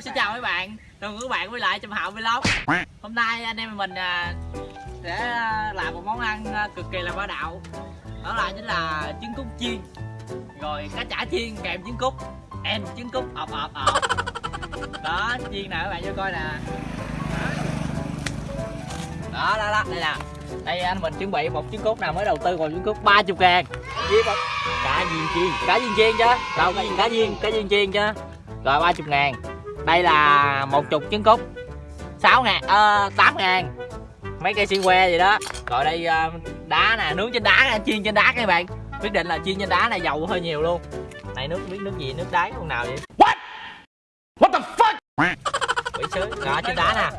Xin chào mấy bạn, chào mừng các bạn quay lại trong Hạo Vlog. Hôm nay anh em mình à, sẽ à, làm một món ăn à, cực kỳ là bá đạo. Đó là chính là trứng cút chiên. Rồi cá chả chiên kèm trứng cút. And trứng cút ộp ộp ộp Đó, chiên nè các bạn vô coi nè. Đó, đó, đó, đây nè. Đây anh mình chuẩn bị một trứng cút nào mới đầu tư vào trứng cút 30 ngàn. Với một cá viên chiên. Cá viên chiên chứ. Đâu, cá, cá viên, cá viên chiên chứ. Rồi 30 ngàn đây là một chục trứng cút. 6 ngàn, ờ, 8 ngàn. Mấy cây xiên que gì đó. Rồi đây ờ, đá nè nướng trên đá chiên trên đá các bạn. Quyết định là chiên trên đá này dầu hơi nhiều luôn. Này nước biết nước gì nước đáy con nào vậy? What? What the fuck? quỷ sứ. Đó trên đá nè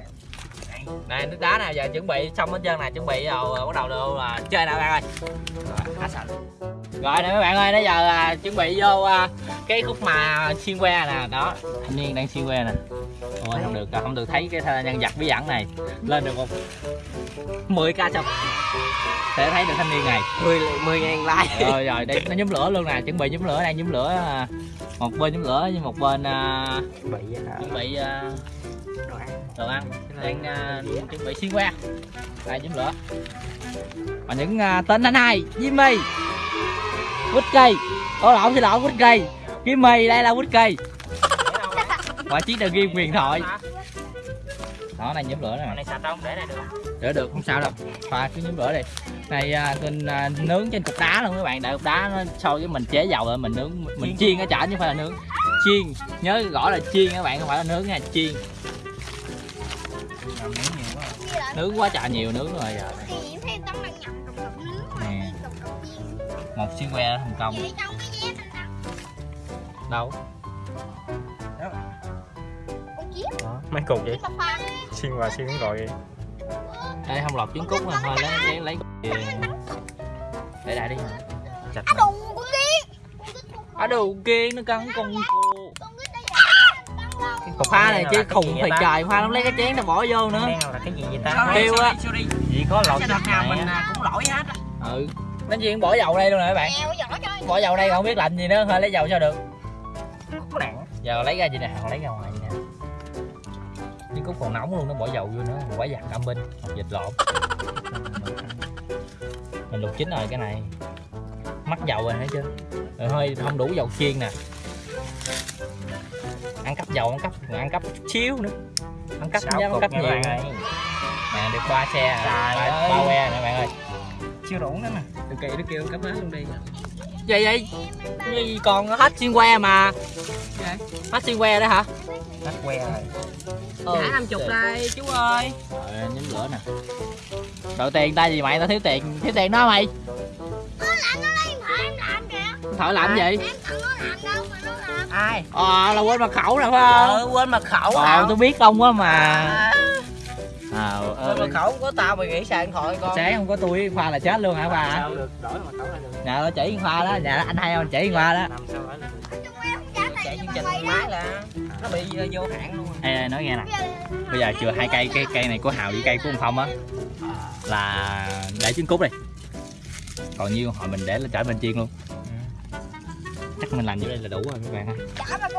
này nước đá nè giờ chuẩn bị xong hết trơn nè chuẩn bị rồi bắt đầu đâu là chơi nè bạn ơi. Rồi nè mấy bạn ơi nãy giờ à, chuẩn bị vô à, cái khúc mà xiên que nè đó. Thanh niên đang xiên que nè. Ôi không được không được thấy cái nhân vật bí ẩn này. Lên được một 10 k xong sẽ thấy được thanh niên này. 10 10 ngàn like. Rồi rồi đây nó nhóm lửa luôn nè chuẩn bị nhóm lửa đang nhóm lửa à, một bên nhóm lửa với một bên à, hả? chuẩn bị à, Đồ ăn. Đồ ăn. Đang à, chuẩn bị xiên que đây nhóm lửa. Và những à, tên anh hai Jimmy quýt cây ô lộn xin lỗi quýt cây Jimmy đây là quýt cây và chiếc đầu game huyền thoại. Đó này nhóm lửa nè này sạch không để này được đỡ được không sao đâu. Pha cứ nhóm lửa đi. Này à, mình à, nướng trên cục đá luôn các bạn. Đợi cục đá nó sôi cái mình chế dầu rồi mình nướng mình chiên. ở chả chứ không phải là nướng. Chiên. Nhớ gõ là chiên các bạn không phải là nướng nha chiên Miếng nhiều quá nướng quá trời nhiều nướng rồi giờ. Thì em thấy tấm đang nhầm cục cục nướng mà Nè. cục cục một xiên que ở Vậy trong cái anh ta đâu? Con chiếc Đó, mấy cục vậy? Xuyên qua xuyên gọi vậy đây không lọt trứng cút mà thôi lấy lấy lấy để đại đi. Chặt. Á đù con kia ở đầu kia nó cắn con Con cái đây Còn pha này chứ khùng ta? trời pha nó lấy cái chén nó bỏ vô nữa. Là cái gì vậy ta? Kêu á. Chỉ có lột Cái nào mình, á. cũng lỗi hết ừ. Nó chuyện bỏ dầu đây luôn nè các bạn. Bỏ dầu đây không biết làm gì nữa thôi lấy dầu sao được. Giờ lấy ra gì nè còn lấy ra ngoài gì nè. Trứng cút còn nóng luôn nó bỏ dầu vô nữa quả giặt âm binh vịt lộn. Mình luộc chín rồi cái này. Mắc dầu rồi thấy chưa? Rồi hơi không đủ dầu chiên nè ăn cắp dầu ăn cắp ăn cắp chút xíu nữa. Ăn cắp dám ăn cắp nha nhiều. bạn ơi. nè được ba xe ba, que nè bạn ơi. Chưa đủ nữa nè. Được kỳ nó kêu cắp hết luôn đi. Vậy vậy Gì còn hết xiên que mà. Hết xiên que đó hả? Tắt que rồi. Trả năm chục đây chú ơi. Rồi nhắm lửa nè. Đầu tiền tay gì mày? Tao thiếu tiền thiếu tiền đó mày. Nó làm nó lấy phải em làm kìa. Thợ làm gì? Em tặng nó làm đâu mà Ai? Ờ là quên mật khẩu nè phải không? Ờ quên mật khẩu ờ hả? tôi biết ông quá mà. À. Quên mật khẩu của tao mày nghĩ sao điện thoại con. Sáng không có tôi khoa là chết luôn hả bà Sao được? Đổi mật khẩu lại được? Nhà nó chỉ khoa đó. Nhà anh hay không chỉ khoa đó. Không Chạy chương cho trình mày máy là Nó bị ờ, vô hạn luôn ê, ê nói nghe nè. Bây giờ chưa hai cây cây cây này của hào với cây của ông phong á là để trứng cút đi. Còn nhiêu hồi mình để là chở bên chiên luôn chắc mình làm như đây là đủ rồi các bạn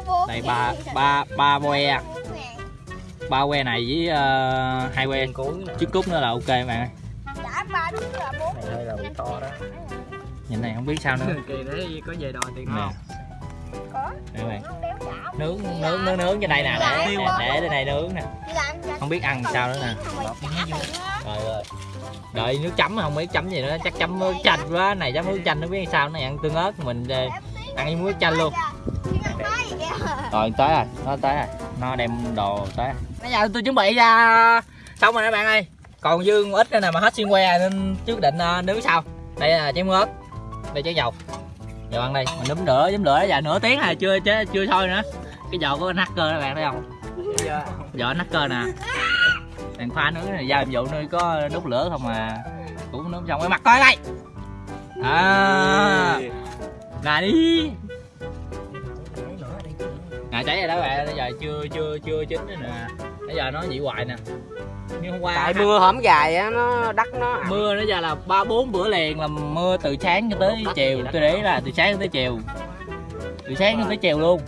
bốn đây ba ba ba que ba que này với uh, hai que Cuối nè trứng cút nữa là ok các bạn ơi. Trả ba đứa là bốn Này hơi là bị to đó. Nhìn này không biết sao nữa. Kỳ đấy có về đòi tiền nè Có. Đây các bạn nướng nướng nướng nướng trên đây nè. Để để, để trên này nướng nè. Không biết ăn sao nữa nè. Rồi rồi đợi nước chấm không biết chấm gì nữa. Chắc chấm nước chanh quá. Này chấm nước chanh nó biết sao. Nó ăn tương ớt mình ờ, ăn với muối chanh luôn. Rồi, tới rồi. Nó tới rồi. Nó đem đồ tới. Bây giờ tôi chuẩn bị ra xong rồi các bạn ơi. Còn dư ít nữa nè mà hết xiên que nên trước định à, nướng sau. Đây là chén ớt đây chén dầu. Dầu ăn đây, mình nấm lửa nấm lửa giờ nửa tiếng rồi, chưa chưa chưa thôi nữa. Cái dầu có nắc cơ các bạn, thấy không? Dầu anh cơ nè. Đèn pha nướng này gia vụ nơi có đốt lửa không mà cũng nướng xong. Cái mặt coi đây. À nè đi. Nè cháy rồi đó bạn bây giờ chưa chưa chưa chín nữa nè. Bây giờ nó dị hoài nè. Như hôm qua Tại mưa hổm gài á nó đắt nó mưa nó giờ là ba bốn bữa liền là mưa từ sáng cho tới chiều. tôi để là từ sáng tới chiều. Từ sáng tới chiều luôn.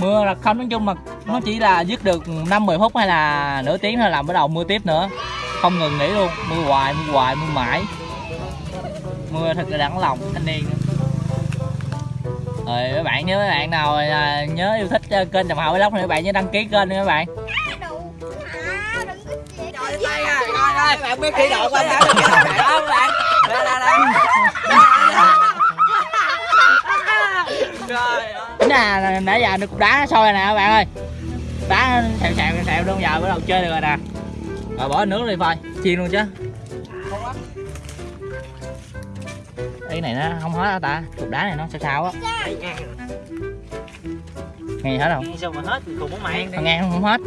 Mưa là không nói chung mà nó chỉ là dứt được 5 10 phút hay là nửa tiếng thôi là bắt đầu mưa tiếp nữa. Không ngừng nghỉ luôn. Mưa hoài mưa hoài mưa mãi. Mưa thật là đắng lòng thanh niên rồi mấy bạn nhớ mấy bạn nào à, nhớ yêu thích à, kênh trầm hậu vlog thì các bạn nhớ đăng ký kênh nha các bạn các bạn biết kỹ độ của anh đã được cái đó các bạn. Đây, đây, đây. chính là nãy giờ được đá nó sôi nè các bạn ơi đá nó xèo xèo xèo luôn giờ bắt đầu chơi được rồi nè rồi bỏ nước đi phơi chiên luôn chứ cái này nó không hết hả ta. Cục đá này nó sao sao á. Ngang nghe hết không? Ngang sao mà hết cùng có mày Thằng ngang không hết.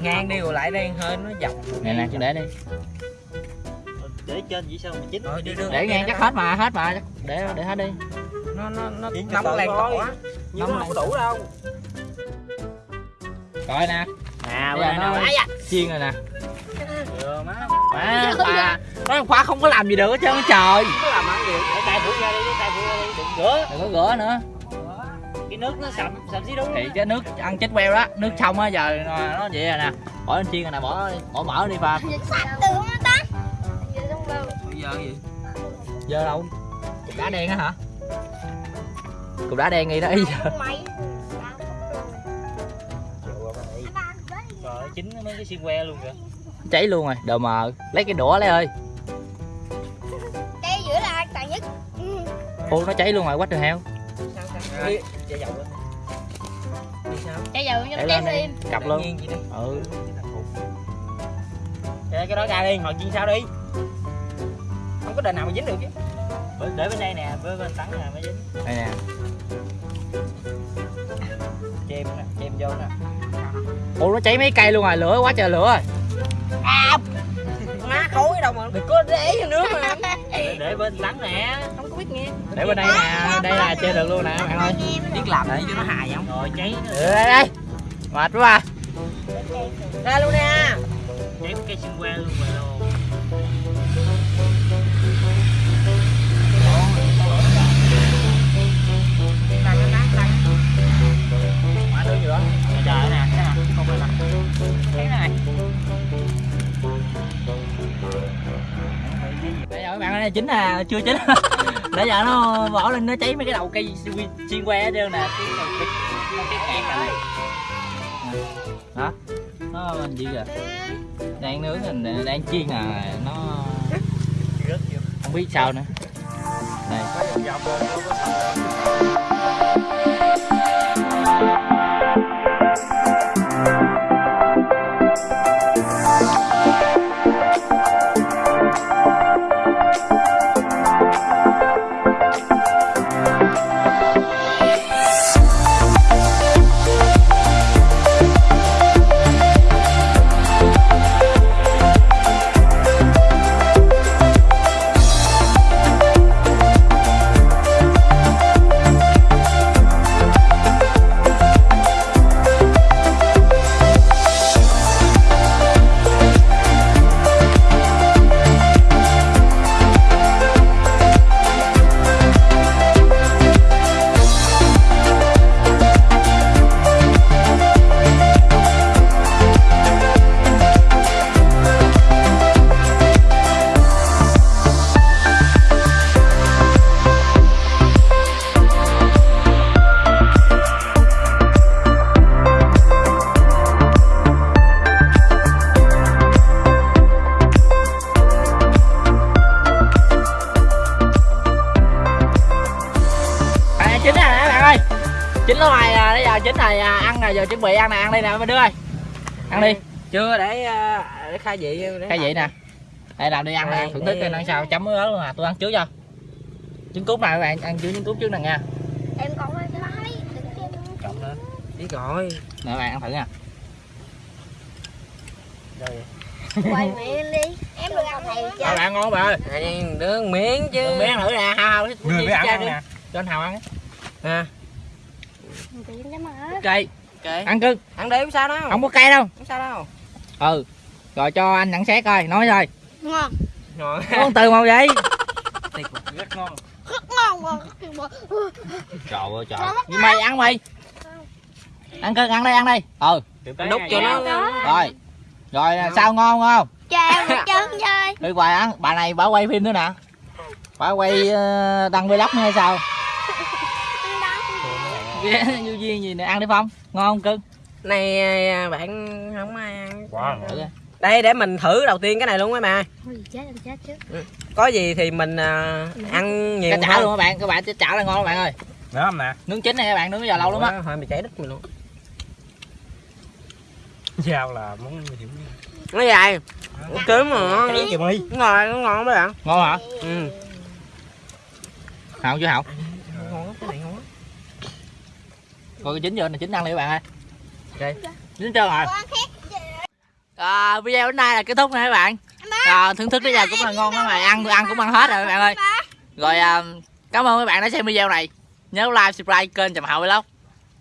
Ngang đi rồi lại đây hơi nó dọc nè nè cứ để đi. Để trên vậy sao mà chín đưa để ngang chắc hết mà hết mà. Để để hết đi. Nó nó nó nóng lên thôi. cỏ nhưng nó không đủ đâu. Rồi nè. À bây giờ nó chiên rồi nè. Vừa má. Má khoa khoa không có làm gì được hết trơn trời tay phủ ra đi tay phủ ra đi. Đừng rửa đừng có gỡ nữa. Cái nước nó sầm sầm xí đúng thì cái nước ăn chết queo đó nước xong á giờ nó vậy rồi nè. Bỏ lên chiên rồi nè bỏ bỏ mỡ đi pha. Sạch từ nó tắt giờ gì? Giờ đâu? Cục đá đen á hả? Cục đá đen nghi đó ý giờ. Mày trời ơi, chín mấy cái xiên que luôn kìa. Cháy luôn rồi đờ mờ. Lấy cái đũa lấy ơi ô nó cháy luôn rồi quá trời heo sao sao đi chạy dầu cho chém đi. Cặp luôn. Ừ. Để cái đó ra đi ngồi chiên sao đi? Không có đền nào mà dính được chứ. Để bên đây nè bên bên tắn nè mới dính. Đây nè. Chêm nè chêm vô nè. Ô nó cháy mấy cây luôn rồi lửa quá trời lửa rồi. Má khối đâu mà đừng có để, bên tắn nè. Không có biết nghe. Để bên đây nè đây là chơi được luôn nè bạn ơi. Biết làm để cho nó hài không rồi cháy. ừ, đây đây mệt quá. À. ra luôn nè. Cháy cái xiên que luôn rồi. luôn bây chín à chưa chín nãy giờ nó bỏ lên, nó cháy mấy cái đầu cây xuyên xiên que hết trơn nè. Cái đầu nó cái kẹt này. Đó nó gì kìa? Đang nướng mình đang chiên à. Nó không biết sao nữa. Đây. Chín rồi à, ăn rồi giờ chuẩn bị ăn nè ăn đi nè mấy đứa ơi. Ăn đi. Chưa để à, để khai vị để cái gì nè. đây làm đi ăn nè Đây, thưởng thức ăn sao chấm ớt luôn à tôi ăn trước cho. Trứng cút này các bạn ăn trước trứng cút trước nè nha. Em còn cho em trộn lên. Biết rồi. Nè bạn ăn thử nha. Rồi quay mẹ lên đi. Em được ăn thầy chứ bạn ngon bạn ơi? Này, đứa miếng chứ. Đừng miếng thử nè hao hao Người mới ăn ăn nè. Cho anh hào ăn. Nè cây ok. Ăn cưng. Ăn đi không sao đâu. Không có cây đâu. Không sao đâu. Ừ. Rồi cho anh nhận xét coi. Nói thôi ngon. Ngon. Có con từ màu vậy rất ngon rất ngon ngon trời ơi trời. Vậy mày ăn mày. Ăn cưng ăn đây ăn đây. Ừ. Đút cho nó. Rồi. Rồi sao ngon không? Chào một chân chơi đi hoài ăn. Bà này bà quay phim nữa nè. Bà quay ờ, đăng vlog hay sao Ghê, vô duyên gì nè. Ăn đi phong. Ngon không cưng? Này à, bạn không ai ăn. Wow. Thử đi. đây để mình thử đầu tiên cái này luôn mấy bà. Chứ có gì thì mình à, ăn nhiều cái chảo luôn các bạn. Các bạn chảo này ngon các bạn ơi. Nữa không nè? nướng chín này các bạn? Nướng giờ lâu lắm á. Thôi mày cháy đứt mình luôn. Dao là món hiểm nó dài mà. Cháy kìa mày. nó ngon nó ngon mấy bạn. Ngon hả? Ừ. Hậu chưa hậu ngon lắm, cái này ngon lắm. Cái chín giờ này chín ăn đi các bạn ơi. Ok. chín chưa rồi. À, video đến đây là kết thúc nè các bạn. À, thưởng thức đến giờ cũng là ngon lắm rồi. Ăn ăn cũng ăn hết rồi các bạn ơi. Rồi à, cảm ơn các bạn đã xem video này. Nhớ like subscribe kênh trầm hậu vlog.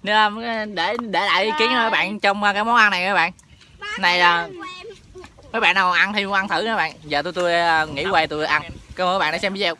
Nếu, để để lại ý kiến cho các bạn trong cái món ăn này các bạn. Này là mấy bạn nào ăn thì ăn thử nha các bạn. Giờ tôi tôi nghỉ quay tôi ăn. Cảm ơn các bạn đã xem video